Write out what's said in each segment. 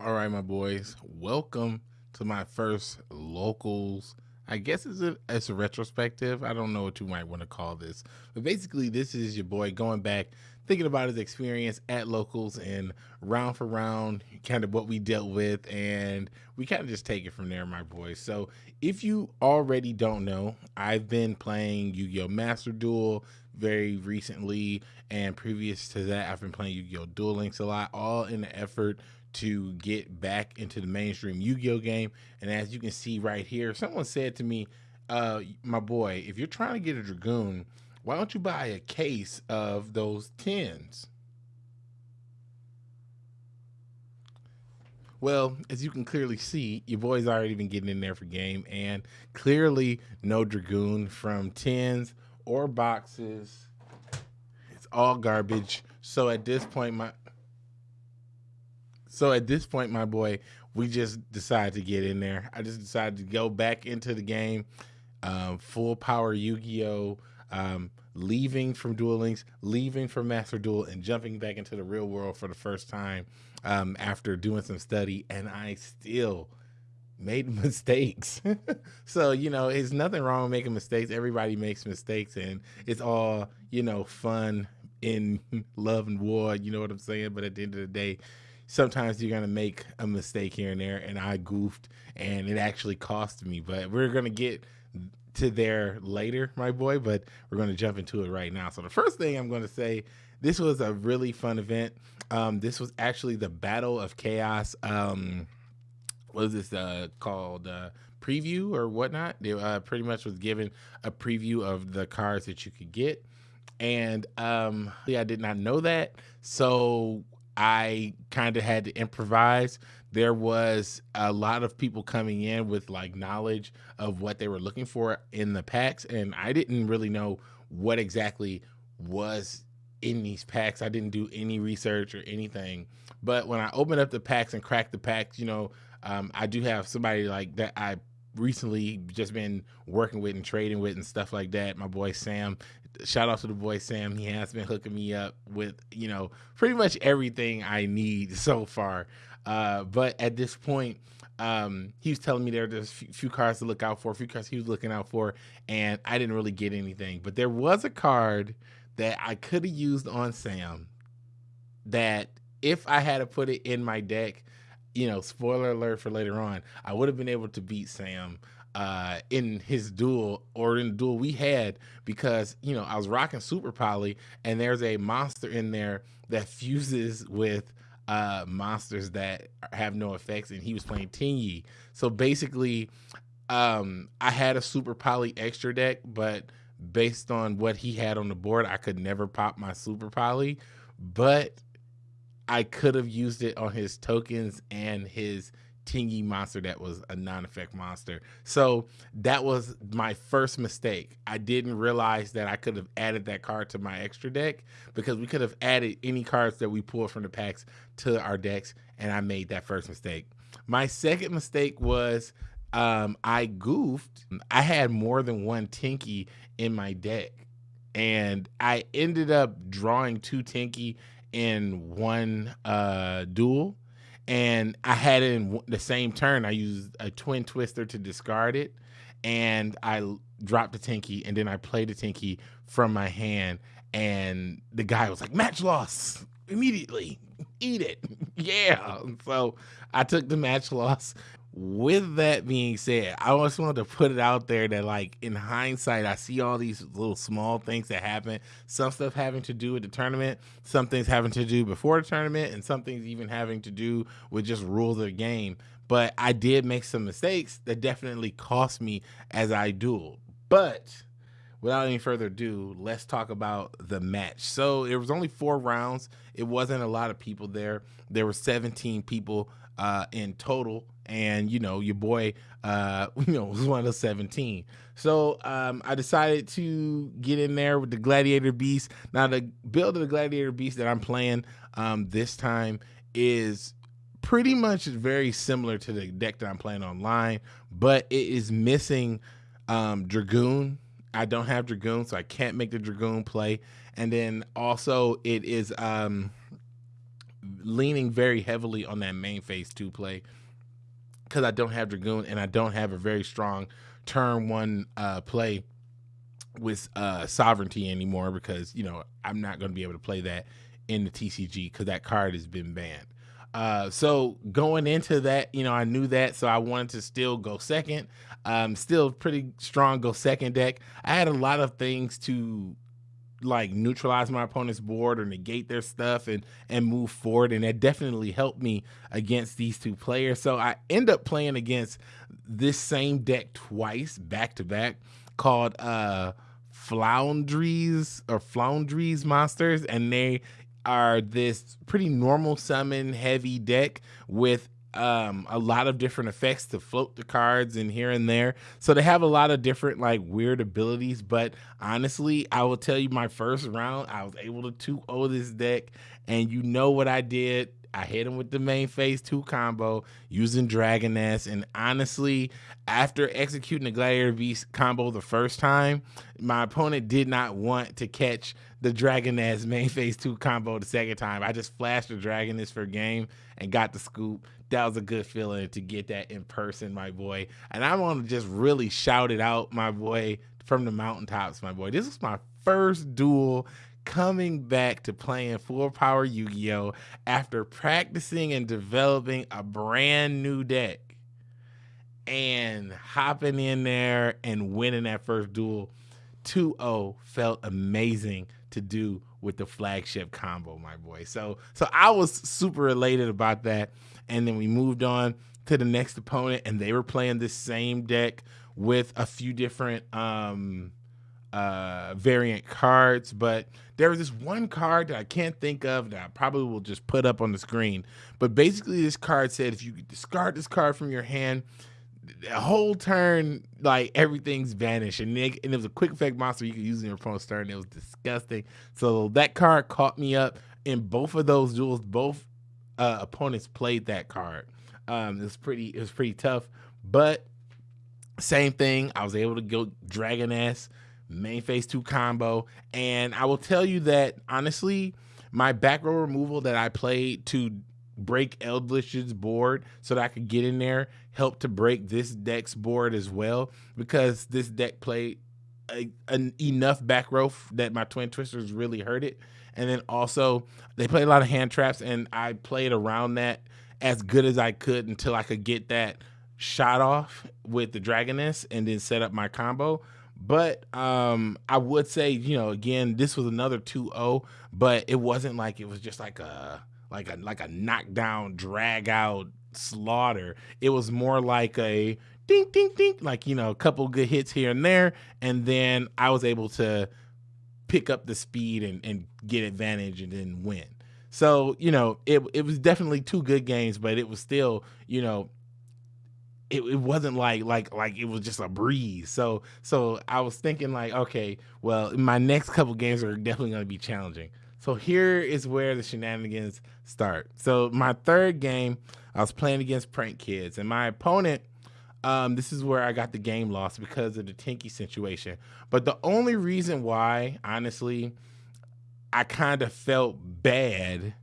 All right, my boys, welcome to my first locals. I guess it's a, it's a retrospective. I don't know what you might want to call this, but basically, this is your boy going back, thinking about his experience at locals and round for round, kind of what we dealt with, and we kind of just take it from there, my boys. So, if you already don't know, I've been playing Yu Gi Oh! Master Duel very recently, and previous to that, I've been playing Yu Gi Oh! Duel Links a lot, all in the effort to get back into the mainstream Yu-Gi-Oh game. And as you can see right here, someone said to me, uh, my boy, if you're trying to get a Dragoon, why don't you buy a case of those tins? Well, as you can clearly see, your boy's already been getting in there for game, and clearly no Dragoon from tins or boxes. It's all garbage. So at this point, my so at this point, my boy, we just decided to get in there. I just decided to go back into the game, um, full power Yu-Gi-Oh, um, leaving from Duel Links, leaving from Master Duel, and jumping back into the real world for the first time um, after doing some study, and I still made mistakes. so, you know, it's nothing wrong with making mistakes. Everybody makes mistakes, and it's all, you know, fun in love and war. You know what I'm saying? But at the end of the day, sometimes you're gonna make a mistake here and there, and I goofed, and it actually cost me. But we're gonna get to there later, my boy. But we're gonna jump into it right now. So the first thing I'm gonna say, this was a really fun event. Um, this was actually the Battle of Chaos. Um, what is this uh, called? Uh, preview or whatnot. They uh, pretty much was given a preview of the cards that you could get and um yeah i did not know that so I kind of had to improvise. There was a lot of people coming in with like knowledge of what they were looking for in the packs, and I didn't really know what exactly was in these packs. I didn't do any research or anything. But when I opened up the packs and cracked the packs, you know, um, I do have somebody like that I recently just been working with and trading with and stuff like that. My boy Sam shout out to the boy Sam. He has been hooking me up with, you know, pretty much everything I need so far. Uh, but at this point, um, he was telling me there there's a few cards to look out for, a few cards he was looking out for, and I didn't really get anything. But there was a card that I could have used on Sam that if I had to put it in my deck, you know, spoiler alert for later on, I would have been able to beat Sam uh, in his duel or in the duel we had because you know I was rocking super poly and there's a monster in there that fuses with uh, monsters that have no effects and he was playing Tenyi. So basically, um, I had a super poly extra deck, but based on what he had on the board, I could never pop my super poly, but I could have used it on his tokens and his Tenyi monster that was a non-effect monster. So that was my first mistake. I didn't realize that I could have added that card to my extra deck because we could have added any cards that we pulled from the packs to our decks, and I made that first mistake. My second mistake was um, I goofed. I had more than one Tinky in my deck, and I ended up drawing two Tinky in one uh, duel and I had it in the same turn. I used a twin twister to discard it, and I dropped the Tinky, and then I played the Tinky from my hand, and the guy was like, "Match loss immediately, eat it, yeah." So I took the match loss, with that being said, I just wanted to put it out there that, like, in hindsight, I see all these little small things that happen. Some stuff having to do with the tournament, some things having to do before the tournament, and some things even having to do with just rules of the game. But I did make some mistakes that definitely cost me as I dueled. But without any further ado, let's talk about the match. So it was only four rounds. It wasn't a lot of people there. There were 17 people uh, in total, and you know your boy, uh, you know, was one of the 17. So um, I decided to get in there with the Gladiator Beast. Now the build of the Gladiator Beast that I'm playing um, this time is pretty much very similar to the deck that I'm playing online, but it is missing um, Dragoon. I don't have Dragoon, so I can't make the Dragoon play. And then also it is um leaning very heavily on that main phase two play because I don't have Dragoon and I don't have a very strong turn one uh, play with uh, sovereignty anymore because you know I'm not going to be able to play that in the TCG because that card has been banned. Uh, so going into that, you know, I knew that, so I wanted to still go second. Um, still pretty strong go second deck. I had a lot of things to like neutralize my opponent's board or negate their stuff and and move forward and that definitely helped me against these two players. So i end up playing against this same deck twice back to back called uh floundries or floundries monsters and they are this pretty normal summon heavy deck with um, a lot of different effects to float the cards and here and there. So they have a lot of different like weird abilities. But honestly, I will tell you my first round, I was able to 2 0 this deck. And you know what I did? I hit him with the main phase two combo using Dragoness. And honestly, after executing the Gladiator Beast combo the first time, my opponent did not want to catch the Dragoness main phase two combo the second time. I just flashed the Dragoness for game and got the scoop. That was a good feeling to get that in person, my boy. And I want to just really shout it out, my boy, from the mountaintops, my boy. This was my first duel coming back to playing full power Yu-Gi-Oh after practicing and developing a brand new deck and hopping in there and winning that first duel 2-0 felt amazing to do with the flagship combo my boy so so I was super elated about that and then we moved on to the next opponent and they were playing this same deck with a few different um uh, variant cards, but there was this one card that I can't think of that I probably will just put up on the screen. But basically, this card said if you discard this card from your hand, the whole turn, like everything's vanished. And, and it was a quick effect monster you could use in your opponent's turn. It was disgusting. So that card caught me up in both of those duels. Both uh, opponents played that card. Um, it was pretty. It was pretty tough, but same thing. I was able to go Dragoness main phase two combo. And I will tell you that honestly, my back row removal that I played to break Eldlich's board so that I could get in there helped to break this deck's board as well because this deck played a, an enough back row that my twin twisters really hurt it. And then also they played a lot of hand traps and I played around that as good as I could until I could get that shot off with the Dragoness and then set up my combo. But um, I would say, you know, again, this was another 2-0, but it wasn't like it was just like a like a like a knockdown, drag out slaughter. It was more like a ding ding ding, like you know, a couple good hits here and there, and then I was able to pick up the speed and, and get advantage and then win. So, you know, it it was definitely two good games, but it was still, you know, it, it wasn't like like like it was just a breeze. So so I was thinking like, okay, well, my next couple games are definitely going to be challenging. So here is where the shenanigans start. So my third game, I was playing against Prank Kids, and my opponent. Um, this is where I got the game lost because of the Tinky situation. But the only reason why, honestly, I kind of felt bad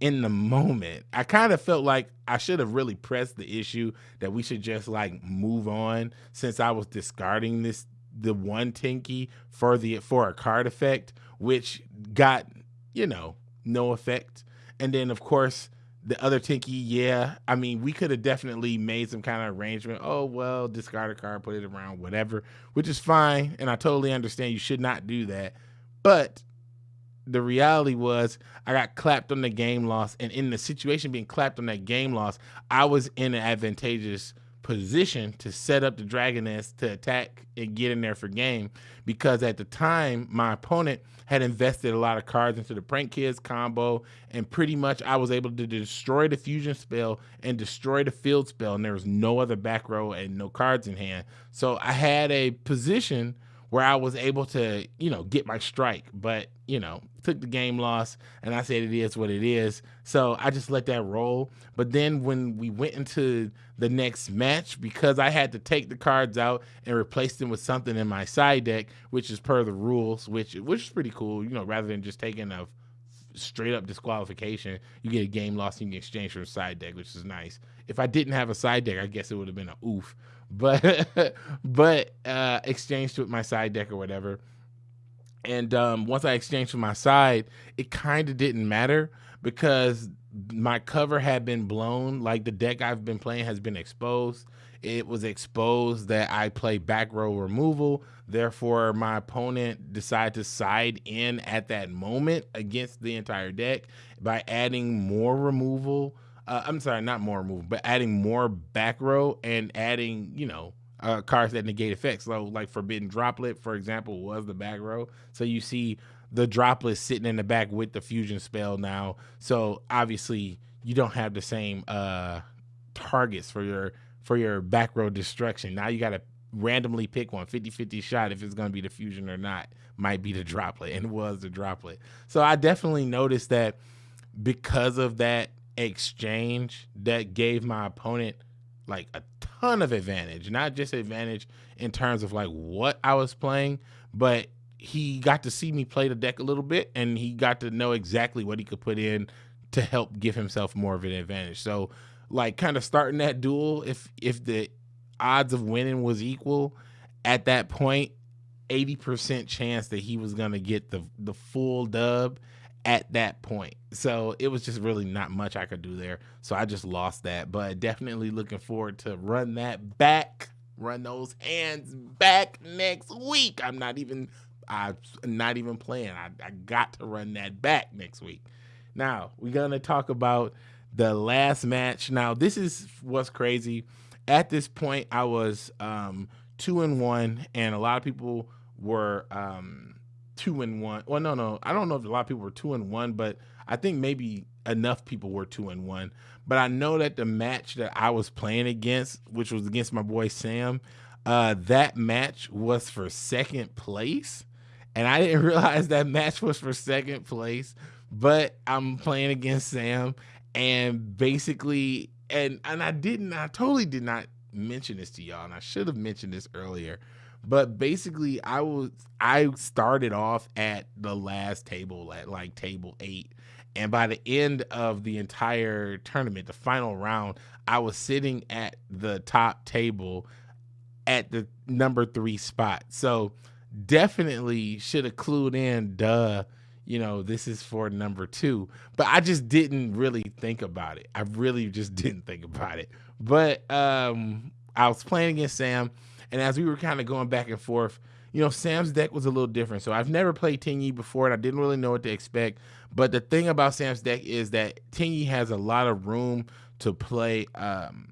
in the moment. I kind of felt like I should have really pressed the issue that we should just like move on since I was discarding this the one Tinky for the for a card effect, which got, you know, no effect. And then of course the other Tinky, yeah. I mean, we could have definitely made some kind of arrangement. Oh well, discard a card, put it around, whatever, which is fine. And I totally understand you should not do that. But the reality was I got clapped on the game loss, and in the situation being clapped on that game loss, I was in an advantageous position to set up the Dragoness to attack and get in there for game because at the time my opponent had invested a lot of cards into the Prank Kids combo and pretty much I was able to destroy the fusion spell and destroy the field spell and there was no other back row and no cards in hand. So I had a position where I was able to, you know, get my strike, but you know, took the game loss and I said it is what it is. So I just let that roll. But then when we went into the next match, because I had to take the cards out and replace them with something in my side deck, which is per the rules, which which is pretty cool, you know, rather than just taking a straight up disqualification. You get a game you can exchange for a side deck, which is nice. If I didn't have a side deck, I guess it would have been a oof. But but uh exchanged with my side deck or whatever. And um, once I exchanged for my side, it kind of didn't matter because my cover had been blown. Like the deck I've been playing has been exposed. It was exposed that I play back row removal. Therefore, my opponent decided to side in at that moment against the entire deck by adding more removal. Uh, I'm sorry, not more removal, but adding more back row and adding, you know, uh, cards that negate effects. So, like Forbidden Droplet, for example, was the back row. So you see the droplet sitting in the back with the fusion spell now. So obviously you don't have the same uh, targets for your for your back row destruction. Now you got to randomly pick one 50-50 shot if it's going to be the fusion or not. Might be the droplet and was the droplet. So I definitely noticed that because of that exchange that gave my opponent like a ton of advantage, not just advantage in terms of like what I was playing, but he got to see me play the deck a little bit and he got to know exactly what he could put in to help give himself more of an advantage. So like kind of starting that duel if if the odds of winning was equal at that point 80% chance that he was to get the the full dub at that point. So it was just really not much I could do there. So I just lost that, but definitely looking forward to run that back, run those hands back next week. I'm not even I'm not even playing. I, I got to run that back next week. Now, we're going to talk about the last match. Now, this is what's crazy. At this point, I was um, two and one, and a lot of people were um, two and one. Well, no, no, I don't know if a lot of people were two and one, but I think maybe enough people were two and one. But I know that the match that I was playing against, which was against my boy Sam, uh, that match was for second place and I didn't realize that match was for second place. But I'm playing against Sam, and basically, and and I didn't, I totally did not mention this to y'all, and I should have mentioned this earlier. But basically, I was I started off at the last table at like table eight, and by the end of the entire tournament, the final round, I was sitting at the top table at the number three spot. So definitely should have clued in, duh, you know, this is for number two. But I just didn't really think about it. I really just didn't think about it. But um I was playing against Sam, and as we were kind of going back and forth, you know, Sam's deck was a little different. So I've never played Tenyi before, and I didn't really know what to expect. But the thing about Sam's deck is that Tenyi has a lot of room to play um,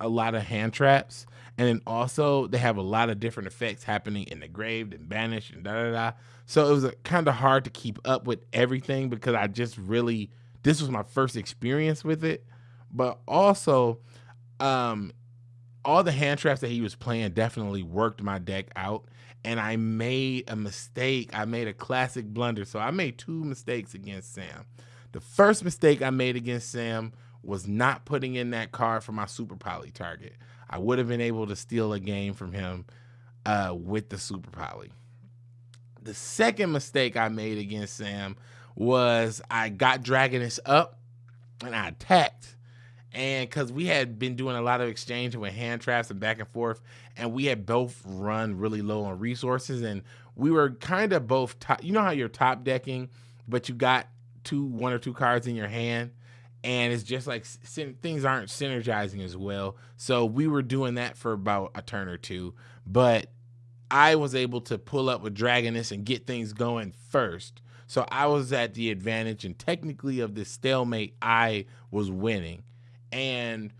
a lot of hand traps. And then also they have a lot of different effects happening in the grave and banished and da da da. So it was kind of hard to keep up with everything because I just really this was my first experience with it. But also, um, all the hand traps that he was playing definitely worked my deck out. And I made a mistake. I made a classic blunder. So I made two mistakes against Sam. The first mistake I made against Sam was not putting in that card for my super poly target. I would have been able to steal a game from him uh, with the Super Poly. The second mistake I made against Sam was I got Dragoness up and I attacked. And because we had been doing a lot of exchanging with hand traps and back and forth, and we had both run really low on resources, and we were kind of both top. You know how you're top decking, but you got two, one or two cards in your hand and it's just like things aren't synergizing as well. So we were doing that for about a turn or two, but I was able to pull up with Dragoness and get things going first. So I was at the advantage, and technically of this stalemate, I was winning. And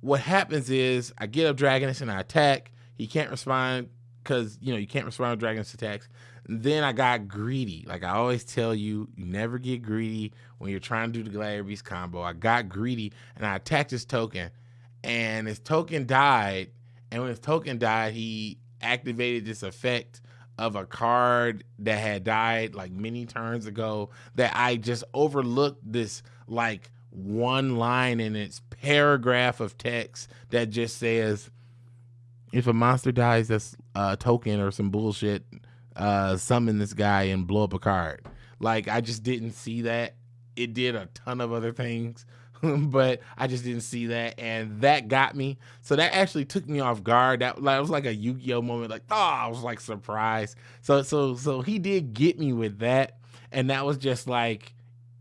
what happens is I get up Dragoness and I attack. He can't respond because you know you can't respond to Dragoness attacks. Then I got greedy. Like I always tell you, you never get greedy when you're trying to do the Gladiator Beast combo. I got greedy and I attacked his token, and his token died. And when his token died, he activated this effect of a card that had died like many turns ago that I just overlooked this like one line in its paragraph of text that just says if a monster dies that's a token or some bullshit uh, summon this guy and blow up a card. Like I just didn't see that. It did a ton of other things, but I just didn't see that, and that got me. So that actually took me off guard. That, that was like a Yu-Gi-Oh moment. Like, oh, I was like surprised. So so so he did get me with that, and that was just like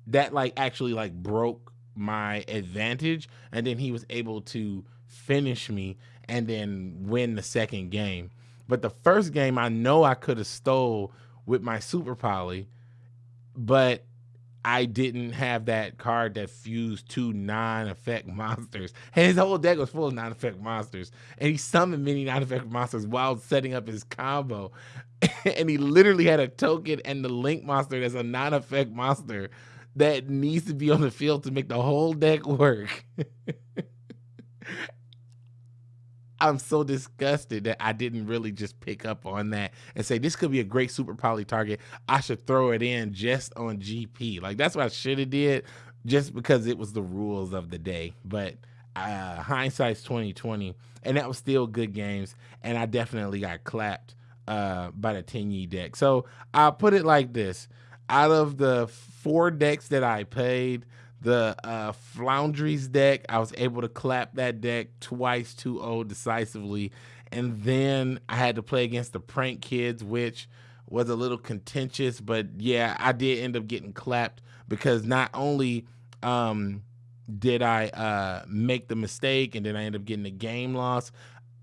that. Like actually like broke my advantage, and then he was able to finish me and then win the second game. But the first game, I know I could have stole with my super poly, but I didn't have that card that fused two non-effect monsters. And his whole deck was full of non-effect monsters. And he summoned many non-effect monsters while setting up his combo. and he literally had a token and the link monster that's a non-effect monster that needs to be on the field to make the whole deck work. I'm so disgusted that I didn't really just pick up on that and say this could be a great super poly target. I should throw it in just on GP. Like that's what I should have did, just because it was the rules of the day. But uh, hindsight's 2020, and that was still good games. And I definitely got clapped uh, by the Tenyi deck. So I'll put it like this: out of the four decks that I played the uh, Foundries deck. I was able to clap that deck twice 2 0 decisively. And then I had to play against the Prank Kids, which was a little contentious. But yeah, I did end up getting clapped because not only um, did I uh, make the mistake and then I ended up getting a game loss,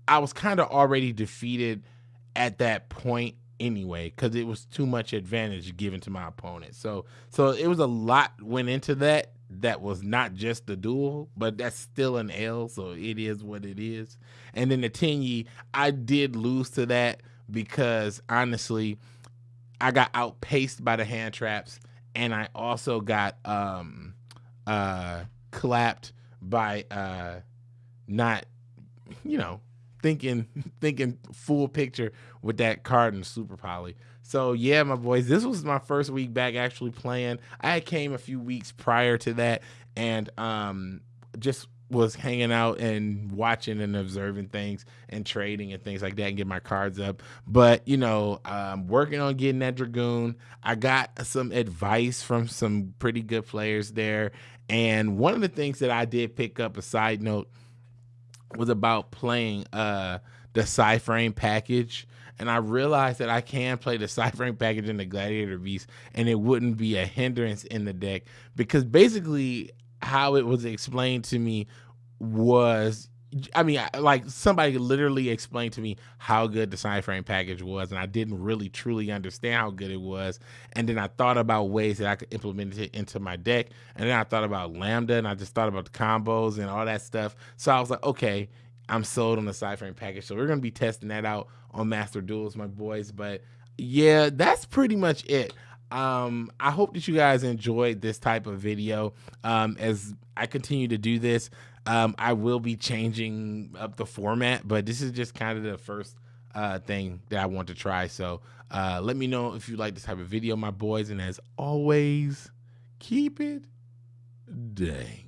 I was kind of already defeated at that point anyway because it was too much advantage given to my opponent. So so it was a lot went into that that was not just the duel, but that's still an L, so it is what it is. And then the Tenyi, I did lose to that because honestly, I got outpaced by the hand traps, and I also got um uh clapped by uh not you know thinking thinking full picture with that card and super poly. So yeah, my boys, this was my first week back actually playing. I came a few weeks prior to that and um just was hanging out and watching and observing things and trading and things like that and get my cards up. But you know, um, working on getting that dragoon. I got some advice from some pretty good players there. And one of the things that I did pick up a side note was about playing uh the PSY-Frame package and I realized that I can play the PSY-Frame package in the Gladiator Beast, and it wouldn't be a hindrance in the deck because basically how it was explained to me was I mean, like somebody literally explained to me how good the PSY-Frame package was, and I didn't really truly understand how good it was. And then I thought about ways that I could implement it into my deck, and then I thought about Lambda, and I just thought about the combos and all that stuff. So I was like, okay, I'm sold on the PSY-Frame package. So we're gonna be testing that out on Master Duels, my boys. But yeah, that's pretty much it. Um, I hope that you guys enjoyed this type of video. Um, as I continue to do this, um, I will be changing up the format, but this is just kind of the first uh, thing that I want to try. So uh, let me know if you like this type of video, my boys. And as always, keep it dang.